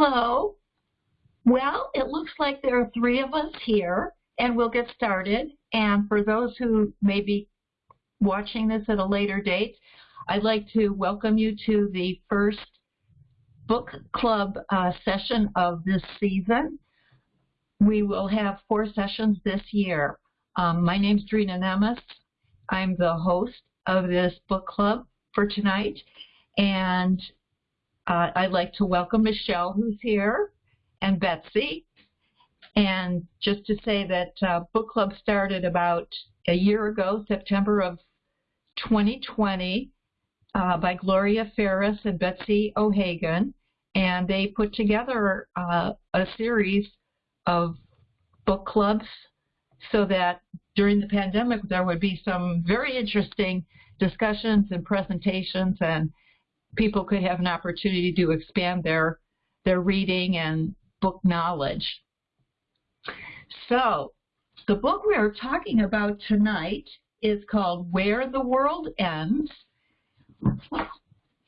Hello. Well, it looks like there are three of us here, and we'll get started. And for those who may be watching this at a later date, I'd like to welcome you to the first book club uh, session of this season. We will have four sessions this year. Um, my name's Drina Nemes. I'm the host of this book club for tonight. And uh, I'd like to welcome Michelle, who's here, and Betsy. And just to say that uh, book club started about a year ago, September of 2020, uh, by Gloria Ferris and Betsy O'Hagan. And they put together uh, a series of book clubs so that during the pandemic there would be some very interesting discussions and presentations and people could have an opportunity to expand their their reading and book knowledge. So, the book we are talking about tonight is called Where the World Ends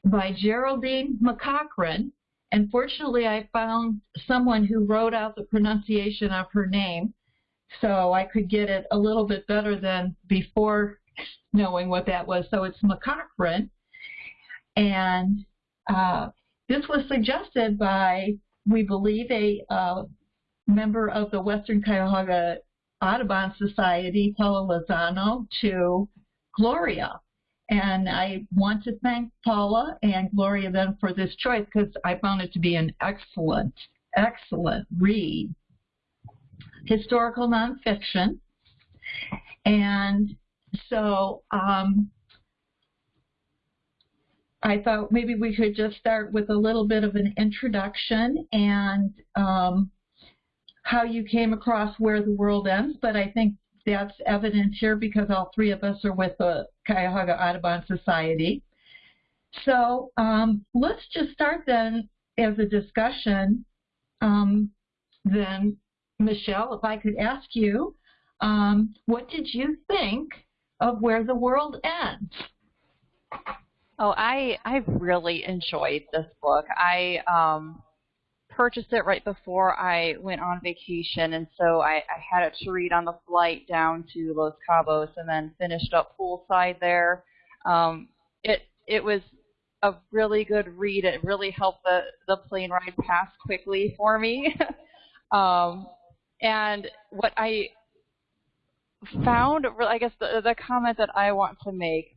by Geraldine McCaughrean. And fortunately, I found someone who wrote out the pronunciation of her name so I could get it a little bit better than before knowing what that was. So it's McCaughrean. And uh, this was suggested by, we believe, a uh, member of the Western Cuyahoga Audubon Society, Paula Lozano, to Gloria. And I want to thank Paula and Gloria then for this choice because I found it to be an excellent, excellent read. Historical nonfiction. And so um, I thought maybe we could just start with a little bit of an introduction and um, how you came across Where the World Ends, but I think that's evident here because all three of us are with the Cuyahoga Audubon Society. So um, let's just start then as a discussion. Um, then, Michelle, if I could ask you, um, what did you think of Where the World Ends? Oh, I I really enjoyed this book. I um, purchased it right before I went on vacation, and so I, I had it to read on the flight down to Los Cabos, and then finished up poolside there. Um, it it was a really good read. It really helped the the plane ride pass quickly for me. um, and what I found, I guess the the comment that I want to make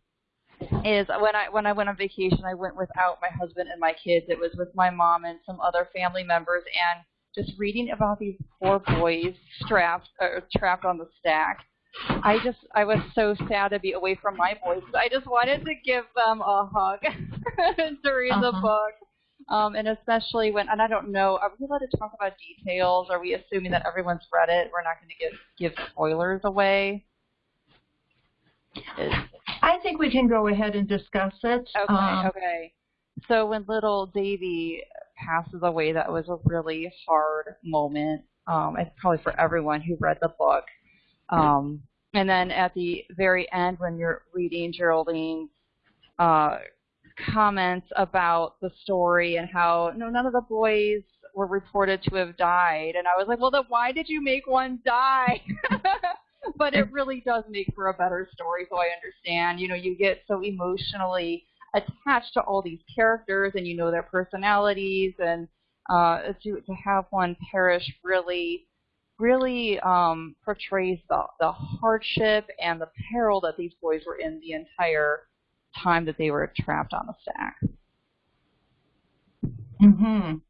is when I when I went on vacation, I went without my husband and my kids. It was with my mom and some other family members, and just reading about these poor boys strapped or trapped on the stack. I just I was so sad to be away from my boys. I just wanted to give them a hug during uh-huh. the book. Um, and especially when, and I don't know, are we allowed to talk about details? Are we assuming that everyone's read it? We're not going to give give spoilers away. Is, I think we can go ahead and discuss it. Okay, um, okay. So when little Davy passes away, that was a really hard moment. Um, it's probably for everyone who read the book. Um, and then at the very end, when you're reading Geraldine's uh, comments about the story and how no, none of the boys were reported to have died, and I was like, well, then why did you make one die? but it really does make for a better story, so I understand. You know, you get so emotionally attached to all these characters and you know their personalities and uh, to to have one perish really really um, portrays the, the hardship and the peril that these boys were in the entire time that they were trapped on the stack. Mhm.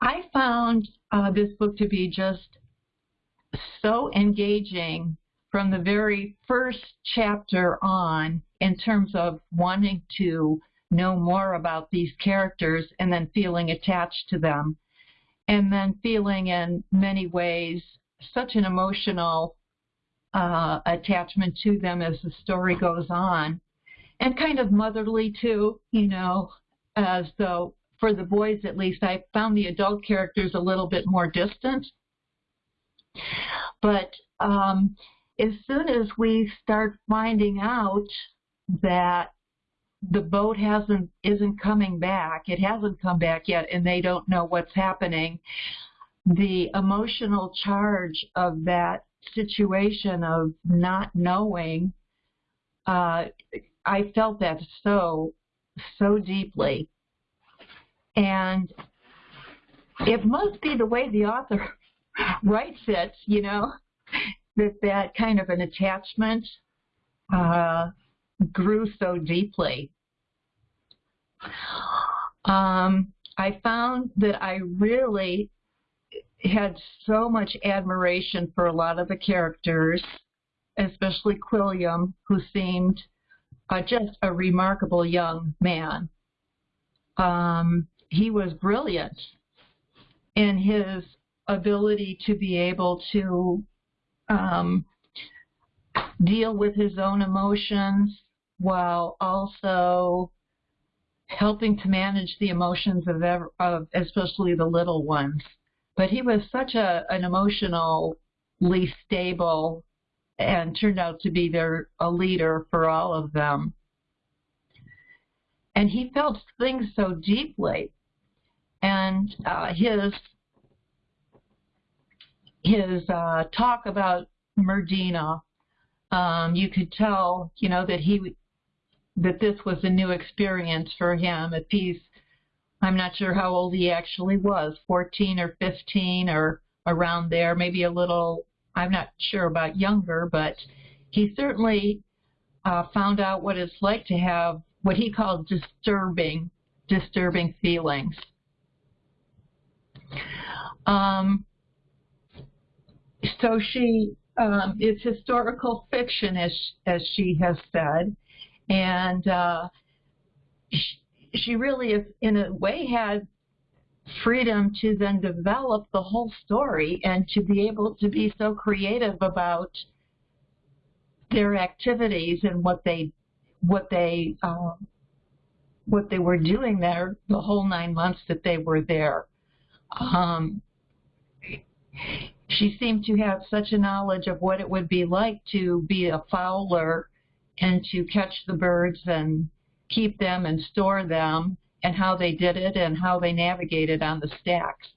I found uh, this book to be just so engaging from the very first chapter on in terms of wanting to know more about these characters and then feeling attached to them. And then feeling in many ways such an emotional uh, attachment to them as the story goes on. And kind of motherly too you know as though for the boys at least i found the adult characters a little bit more distant but um, as soon as we start finding out that the boat hasn't isn't coming back. It hasn't come back yet, and they don't know what's happening. The emotional charge of that situation of not knowing, uh, I felt that so so deeply, and it must be the way the author writes it, you know, that that kind of an attachment uh, grew so deeply. Um, I found that I really had so much admiration for a lot of the characters, especially Quilliam, who seemed uh, just a remarkable young man. Um, he was brilliant in his ability to be able to um, deal with his own emotions while also helping to manage the emotions of, ever, of especially the little ones. But he was such a an emotionally stable and turned out to be their a leader for all of them. And he felt things so deeply, and uh, his his uh, talk about Murdina, um, you could tell, you know, that he that this was a new experience for him. If he's, I'm not sure how old he actually was, 14 or 15 or around there, maybe a little, I'm not sure about younger, but he certainly uh, found out what it's like to have what he called disturbing, disturbing feelings. Um, so she, um, it's historical fiction, as as she has said, and uh, she, she really, is, in a way, had freedom to then develop the whole story and to be able to be so creative about their activities and what they what they uh, what they were doing there the whole nine months that they were there. Um, she seemed to have such a knowledge of what it would be like to be a fowler and to catch the birds and keep them and store them and how they did it and how they navigated on the stacks.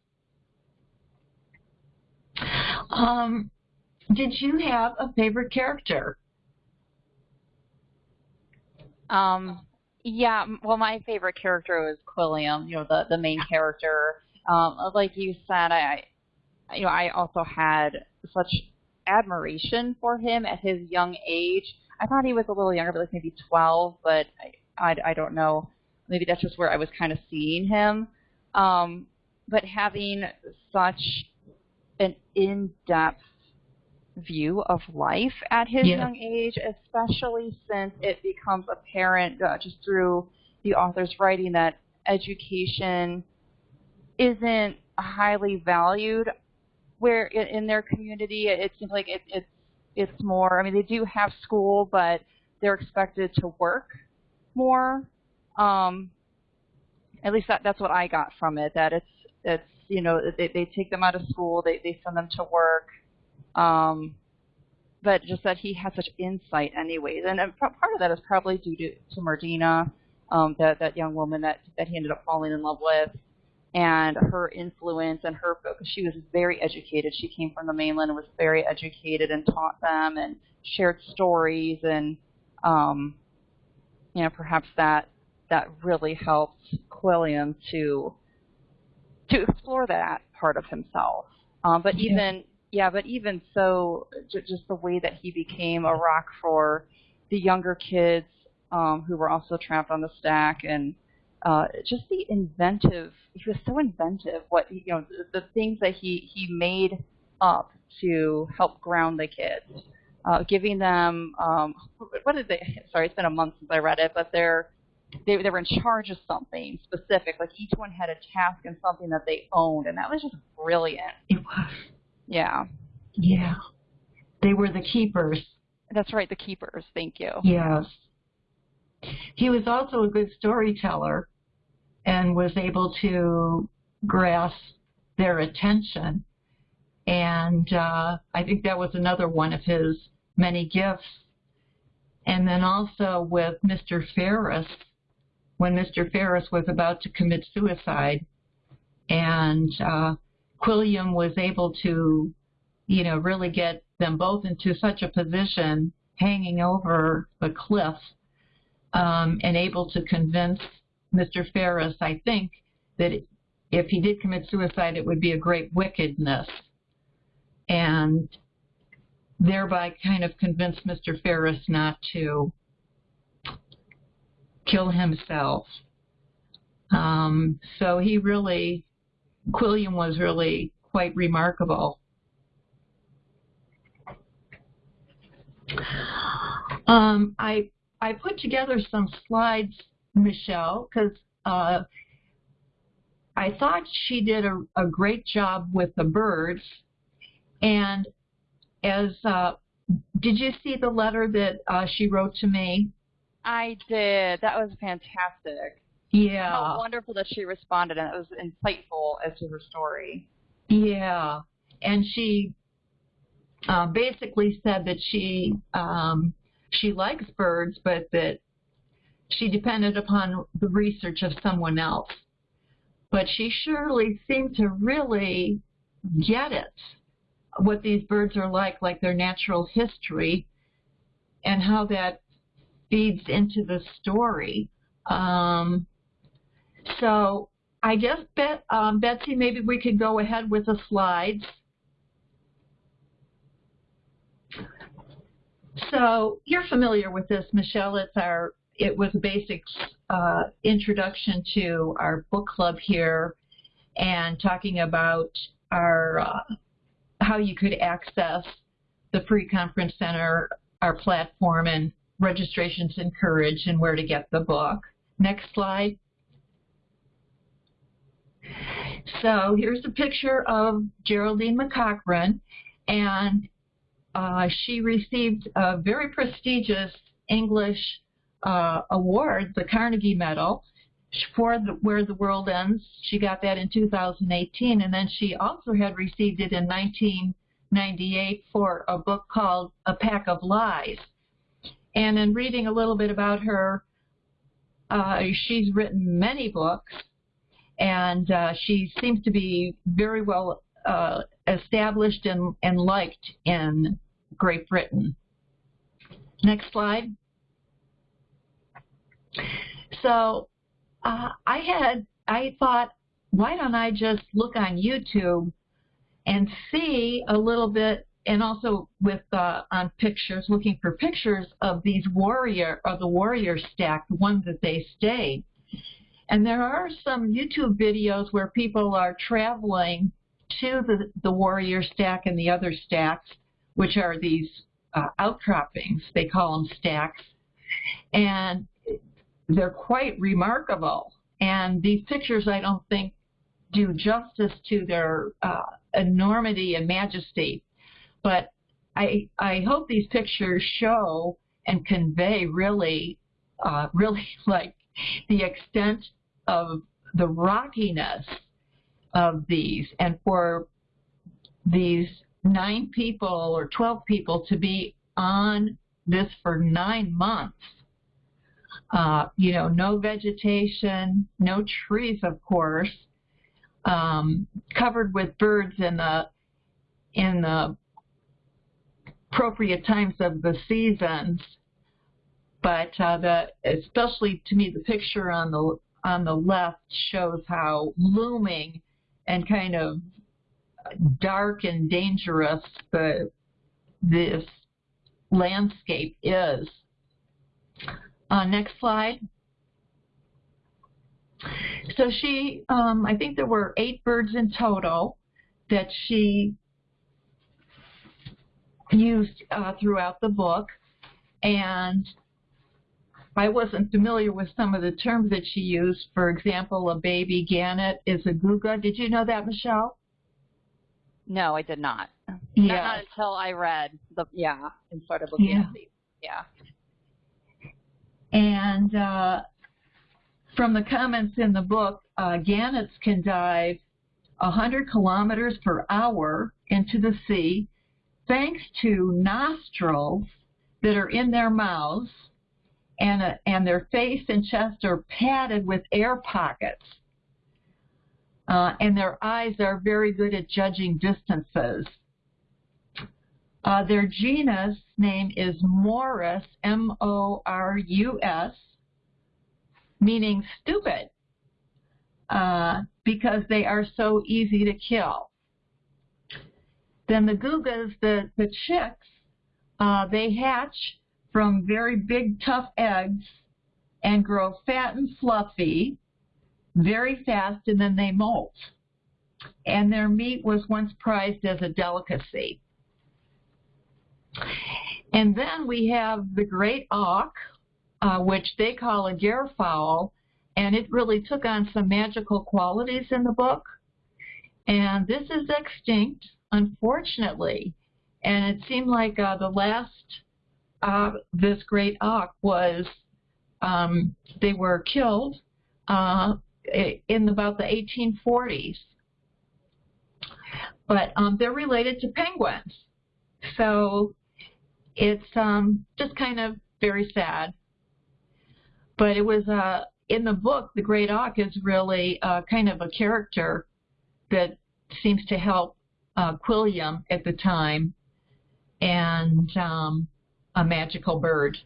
Um, did you have a favorite character? Um, yeah, well, my favorite character was Quilliam, you know, the, the main character. Um, like you said, I, you know, I also had such admiration for him at his young age. I thought he was a little younger, but like maybe 12, but I, I, I don't know. Maybe that's just where I was kind of seeing him. Um, but having such an in-depth view of life at his yeah. young age, especially since it becomes apparent uh, just through the author's writing that education isn't highly valued where in, their community it, seems like it, it's it's more. I mean, they do have school, but they're expected to work more. Um, at least that that's what I got from it. That it's it's you know they they take them out of school, they they send them to work. Um, but just that he has such insight, anyways, and, and part of that is probably due to to Murdina, um, that that young woman that that he ended up falling in love with and her influence and her focus. She was very educated. She came from the mainland and was very educated and taught them and shared stories and um, you know perhaps that that really helped Quilliam to to explore that part of himself. Um, but yeah. even yeah, but even so, j- just the way that he became a rock for the younger kids um, who were also trapped on the stack and uh, just the inventive. He was so inventive. What you know, the, the things that he he made up to help ground the kids, uh, giving them um, what did they? Sorry, it's been a month since I read it, but they're they, they were in charge of something specific. Like each one had a task and something that they owned, and that was just brilliant. It was. Yeah. Yeah. They were the keepers. That's right, the keepers. Thank you. Yes. He was also a good storyteller and was able to grasp their attention. And uh, I think that was another one of his many gifts. And then also with Mr. Ferris, when Mr. Ferris was about to commit suicide. And uh, Quilliam was able to, you know, really get them both into such a position hanging over the cliff um, and able to convince Mr. Ferris, I think, that if he did commit suicide, it would be a great wickedness. And thereby kind of convince Mr. Ferris not to kill himself. Um, so he really, Quilliam was really quite remarkable. Um, I I put together some slides, Michelle, because uh, I thought she did a, a, great job with the birds. And as uh, did you see the letter that uh, she wrote to me? I did. That was fantastic. Yeah. How wonderful that she responded, and it was insightful as to her story. Yeah, and she uh, basically said that she um, she likes birds, but that she depended upon the research of someone else. But she surely seemed to really get it, what these birds are like, like their natural history, and how that feeds into the story. Um, so I guess, Bet, um, Betsy, maybe we could go ahead with the slides. So you're familiar with this, Michelle. It's our it was a basic uh, introduction to our book club here, and talking about our uh, how you could access the free conference center, our platform, and registrations encouraged, and where to get the book. Next slide. So here's a picture of Geraldine McCaughrean, and uh, she received a very prestigious English uh, award, the Carnegie Medal, for the, Where the World Ends. She got that in 2018, and then she also had received it in 1998 for a book called A Pack of Lies. And in reading a little bit about her, uh, she's written many books, and uh, she seems to be very well uh, established and, and liked in Great Britain. Next slide. So uh, I had, I thought, why don't I just look on YouTube and see a little bit, and also with uh, on pictures, looking for pictures of these warrior, of the warrior stack, the ones that they stayed. And there are some YouTube videos where people are traveling to the, the warrior stack and the other stacks, which are these uh, outcroppings. They call them stacks. And they're quite remarkable. And these pictures, I don't think, do justice to their uh, enormity and majesty. But I, I hope these pictures show and convey really, uh, really like the extent of the rockiness of these and for these nine people or 12 people to be on this for nine months. Uh, you know, no vegetation, no trees, of course, um, covered with birds in the in the appropriate times of the seasons. But uh, the especially to me, the picture on the on the left shows how looming and kind of dark and dangerous the this landscape is. Uh, next slide. So she, um, I think there were eight birds in total that she used uh, throughout the book, and I wasn't familiar with some of the terms that she used. For example, a baby gannet is a guga. Did you know that, Michelle? No, I did not. Yeah. Not, not until I read the yeah and started looking yeah. at these. Yeah. And uh, from the comments in the book, uh, gannets can dive 100 kilometers per hour into the sea thanks to nostrils that are in their mouths and, uh, and their face and chest are padded with air pockets. Uh, and their eyes are very good at judging distances. Uh, their genus name is Morus, M-O-R-U-S, meaning stupid, uh, because they are so easy to kill. Then the gugas, the, the chicks, uh, they hatch from very big, tough eggs and grow fat and fluffy very fast, and then they molt. And their meat was once prized as a delicacy. And then we have the great auk, uh, which they call a fowl, and it really took on some magical qualities in the book. And this is extinct, unfortunately. And it seemed like uh, the last uh, this great auk was um, they were killed uh, in about the 1840s. But um, they're related to penguins. So it's um, just kind of very sad. But it was uh, in the book, The Great Auk is really uh, kind of a character that seems to help uh, Quilliam at the time and um, a magical bird.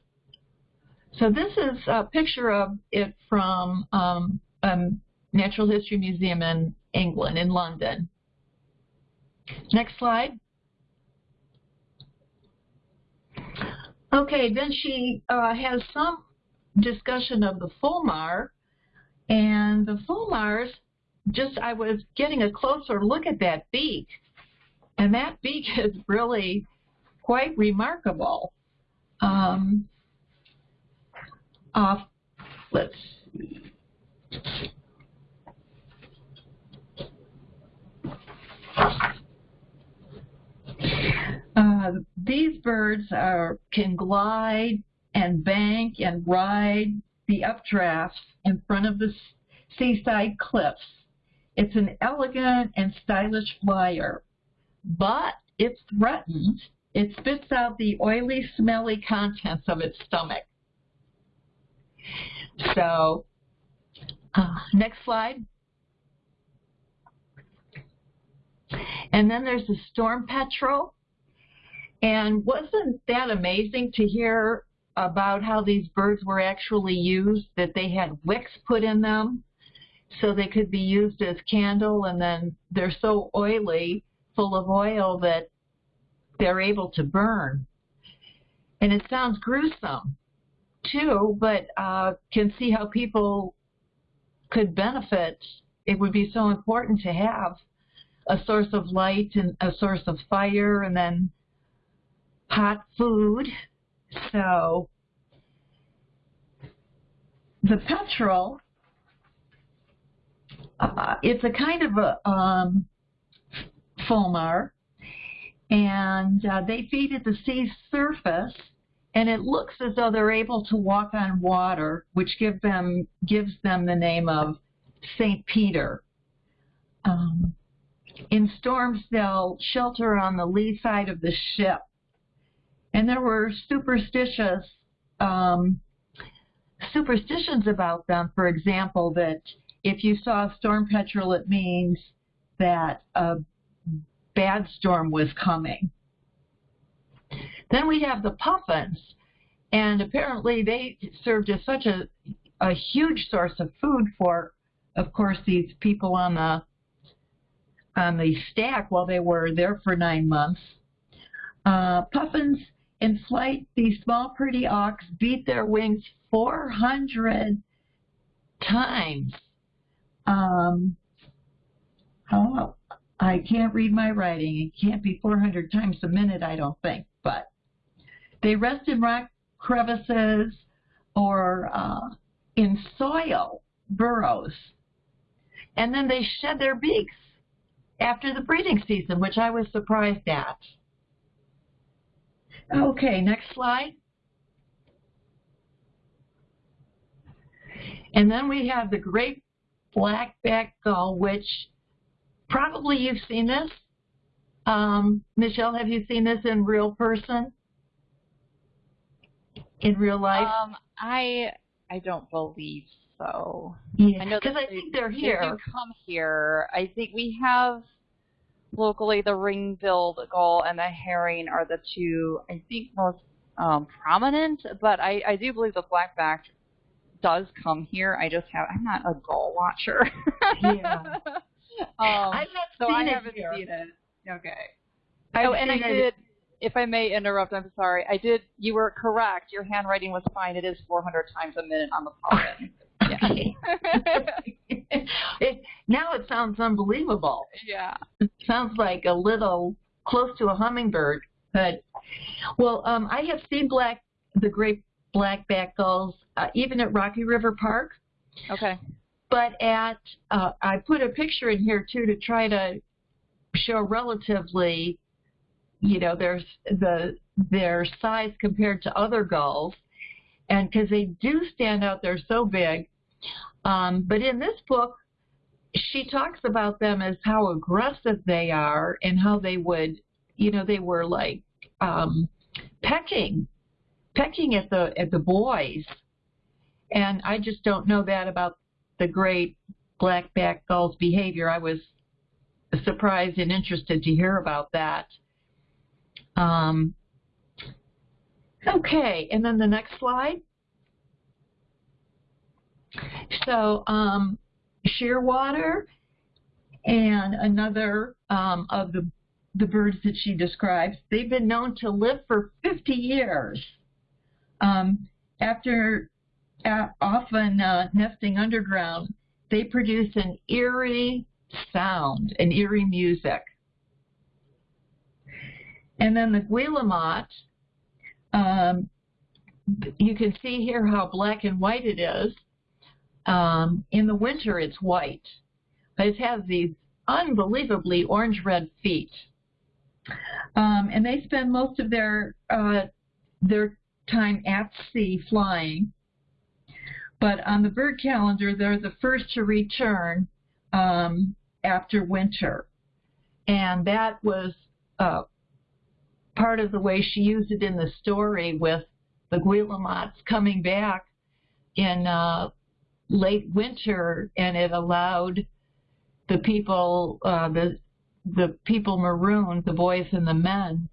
So this is a picture of it from um, um, Natural History Museum in England, in London. Next slide. Okay, then she uh, has some discussion of the fulmar, and the fulmars, just I was getting a closer look at that beak, and that beak is really quite remarkable. Um, uh, let's see. Uh, these birds are, can glide and bank and ride the updrafts in front of the seaside cliffs. It's an elegant and stylish flyer, but if threatened, it spits out the oily, smelly contents of its stomach. So, uh, next slide. And then there's the storm petrel. And wasn't that amazing to hear about how these birds were actually used, that they had wicks put in them so they could be used as candle and then they're so oily, full of oil that they're able to burn. And it sounds gruesome too, but uh, can see how people could benefit. It would be so important to have a source of light and a source of fire and then hot food. So the petrel, uh, it's a kind of a um, fulmar, and uh, they feed at the sea's surface, and it looks as though they're able to walk on water, which give them gives them the name of Saint Peter. Um, in storms, they'll shelter on the lee side of the ship. And there were superstitious um, superstitions about them. For example, that if you saw a storm petrel, it means that a bad storm was coming. Then we have the puffins, and apparently they served as such a, a huge source of food for, of course, these people on the on the stack while they were there for nine months. Uh, puffins in flight, these small pretty auks beat their wings 400 times. Um, oh, I can't read my writing. It can't be 400 times a minute, I don't think. But they rest in rock crevices or uh, in soil burrows. And then they shed their beaks after the breeding season, which I was surprised at. Okay, next slide. And then we have the great black-backed gull, which probably you've seen this. Um, Michelle, have you seen this in real person? in real life? Um, I I don't believe so. Yeah, I know because I think they're They here. do come here. I think we have locally the ring-billed gull and the herring are the two I think most um, prominent. But I, I do believe the blackback does come here. I just have I'm not a gull watcher. Yeah. um, I've not so seen I it haven't here. seen it. Okay. I've oh, and I seen it- did. If I may interrupt, I'm sorry. I did. You were correct. Your handwriting was fine. It is 400 times a minute on the pollen. Okay. it, now it sounds unbelievable. yeah. It sounds like a little close to a hummingbird. But well, um, I have seen black the great blackback gulls uh, even at Rocky River Park. Okay. But at uh, I put a picture in here too to try to show relatively, you know, their the their size compared to other gulls, and because they do stand out, they're so big. Um, but in this book, she talks about them as how aggressive they are and how they would, you know, they were like um, pecking, pecking at the at the boys, and I just don't know that about the great blackback gull's behavior. I was surprised and interested to hear about that. Um, okay, and then the next slide. So, um, shearwater and another um, of the the birds that she describes, they've been known to live for 50 years. Um, after often uh, nesting underground, they produce an eerie sound, an eerie music. And then the guillemot, um, you can see here how black and white it is. Um, in the winter, it's white, but it has these unbelievably orange-red feet. Um, and they spend most of their uh, their time at sea flying. But on the bird calendar, they're the first to return um, after winter. And that was uh, part of the way she used it in the story with the guillemots coming back in uh, late winter, and it allowed the people, uh, the the people marooned, the boys and the men,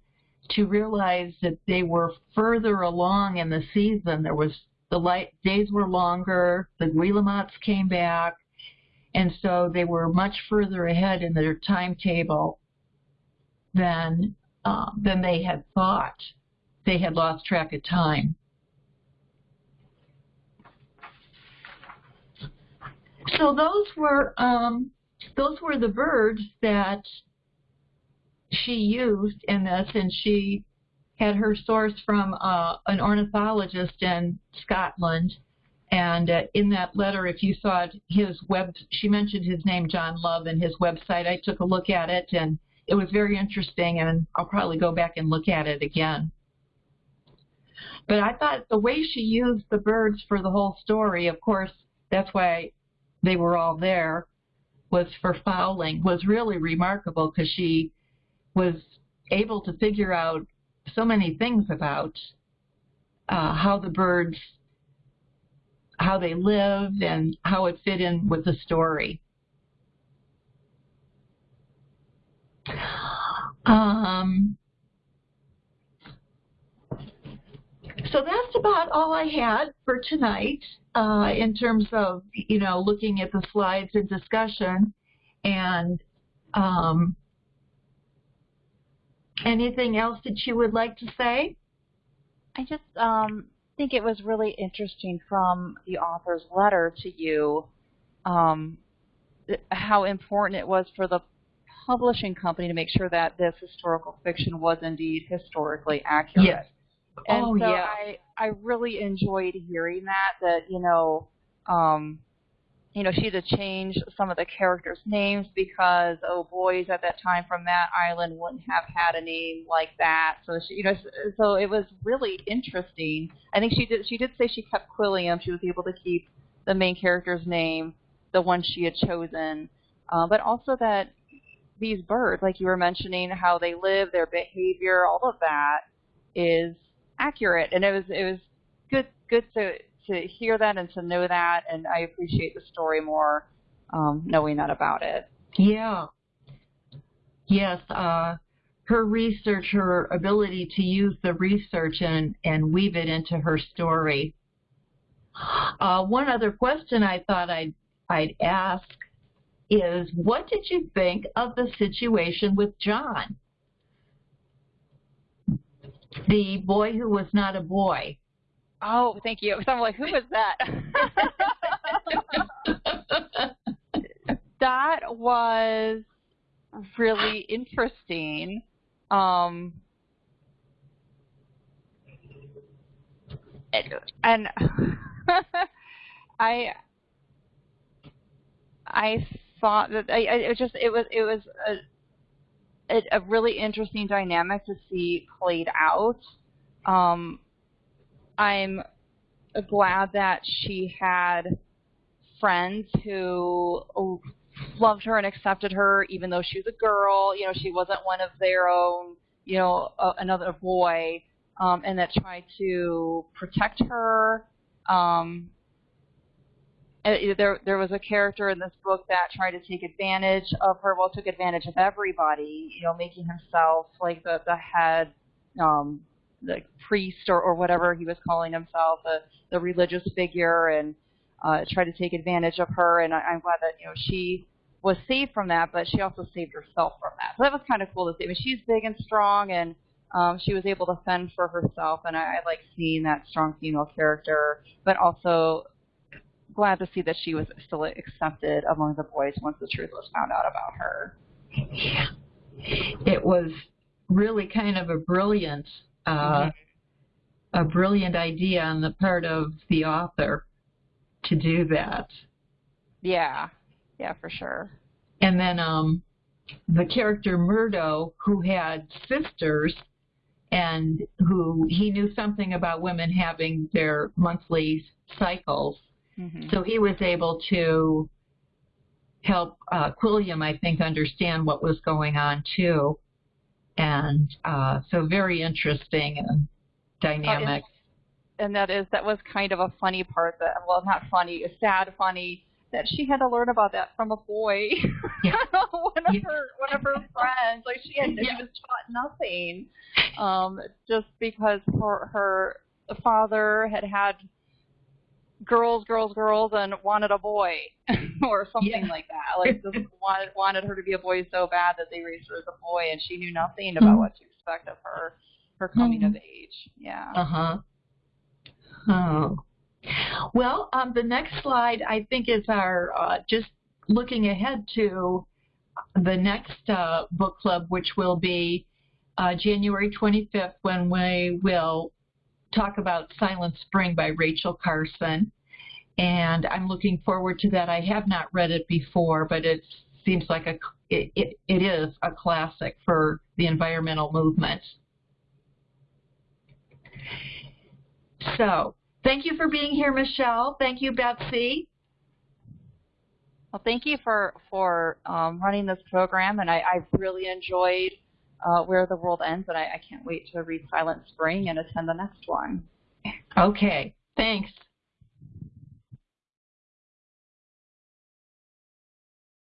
to realize that they were further along in the season. There was the light days were longer, the guillemots came back, and so they were much further ahead in their timetable than uh, than they had thought. They had lost track of time. So those were um, those were the birds that she used in this, and she had her source from uh, an ornithologist in Scotland. And uh, in that letter, if you saw it, his web, she mentioned his name, John Love, and his website. I took a look at it, and it was very interesting, and I'll probably go back and look at it again. But I thought the way she used the birds for the whole story, of course, that's why they were all there, was for fowling, was really remarkable because she was able to figure out so many things about uh, how the birds, how they lived, and how it fit in with the story. Um, so that's about all I had for tonight uh, in terms of, you know, looking at the slides and discussion. And um, anything else that you would like to say? I just um, think it was really interesting from the author's letter to you um, how important it was for the publishing company to make sure that this historical fiction was indeed historically accurate. Yes. And oh, so yeah. I, I really enjoyed hearing that, that, you know, um, you know, she had to change some of the characters' names because, oh, boys at that time from that island wouldn't have had a name like that. So she, you know, so it was really interesting. I think she did. She did say she kept Quilliam. She was able to keep the main character's name, the one she had chosen, uh, but also that these birds, like you were mentioning, how they live, their behavior, all of that is accurate. And it was it was good good to to hear that and to know that, and I appreciate the story more um, knowing that about it. Yeah. Yes. Uh, her research, her ability to use the research and, and weave it into her story. Uh, one other question I thought I'd, I'd ask is what did you think of the situation with John? The boy who was not a boy. Oh, thank you. So I'm like, who was that? that was really interesting. Um, and I I thought that I, I it just it was it was a, a, a really interesting dynamic to see played out. Um, I'm glad that she had friends who loved her and accepted her, even though she was a girl. You know, she wasn't one of their own. You know, uh, another boy, um, and that tried to protect her. Um, there, there was a character in this book that tried to take advantage of her. Well, took advantage of everybody. You know, making himself like the the head, um, the priest or, or whatever he was calling himself, the the religious figure, and uh, tried to take advantage of her. And I, I'm glad that you know she was saved from that, but she also saved herself from that. So that was kind of cool to see. I mean, she's big and strong, and um, she was able to fend for herself, and I, I like seeing that strong female character, but also glad to see that she was still accepted among the boys once the truth was found out about her. Yeah. It was really kind of a brilliant, uh, mm-hmm. a brilliant idea on the part of the author to do that. Yeah, yeah, for sure. And then um, the character Murdo, who had sisters, and who he knew something about women having their monthly cycles. Mm-hmm. So he was able to help uh, Quilliam, I think, understand what was going on too. And uh, so very interesting and dynamic. Oh, and that is that was kind of a funny part that well not funny, sad funny that she had to learn about that from a boy. Yeah. one of yeah. her one of her friends. Like she had yeah. she was taught nothing. Um, just because her her father had had girls, girls, girls, and wanted a boy or something yeah. like that. Like just wanted wanted her to be a boy so bad that they raised her as a boy, and she knew nothing about mm-hmm. what to expect of her her coming mm-hmm. of age. Yeah. Uh huh. Oh. Well, um, the next slide I think is our uh, just looking ahead to the next uh, book club, which will be uh, January 25th, when we will talk about Silent Spring by Rachel Carson. And I'm looking forward to that. I have not read it before, but it seems like a it, it, it is a classic for the environmental movement. So Thank you for being here, Michelle. Thank you, Betsy. Well, thank you for for um, running this program, and I, I've really enjoyed uh, Where the World Ends, and I, I can't wait to read Silent Spring and attend the next one. Okay, thanks.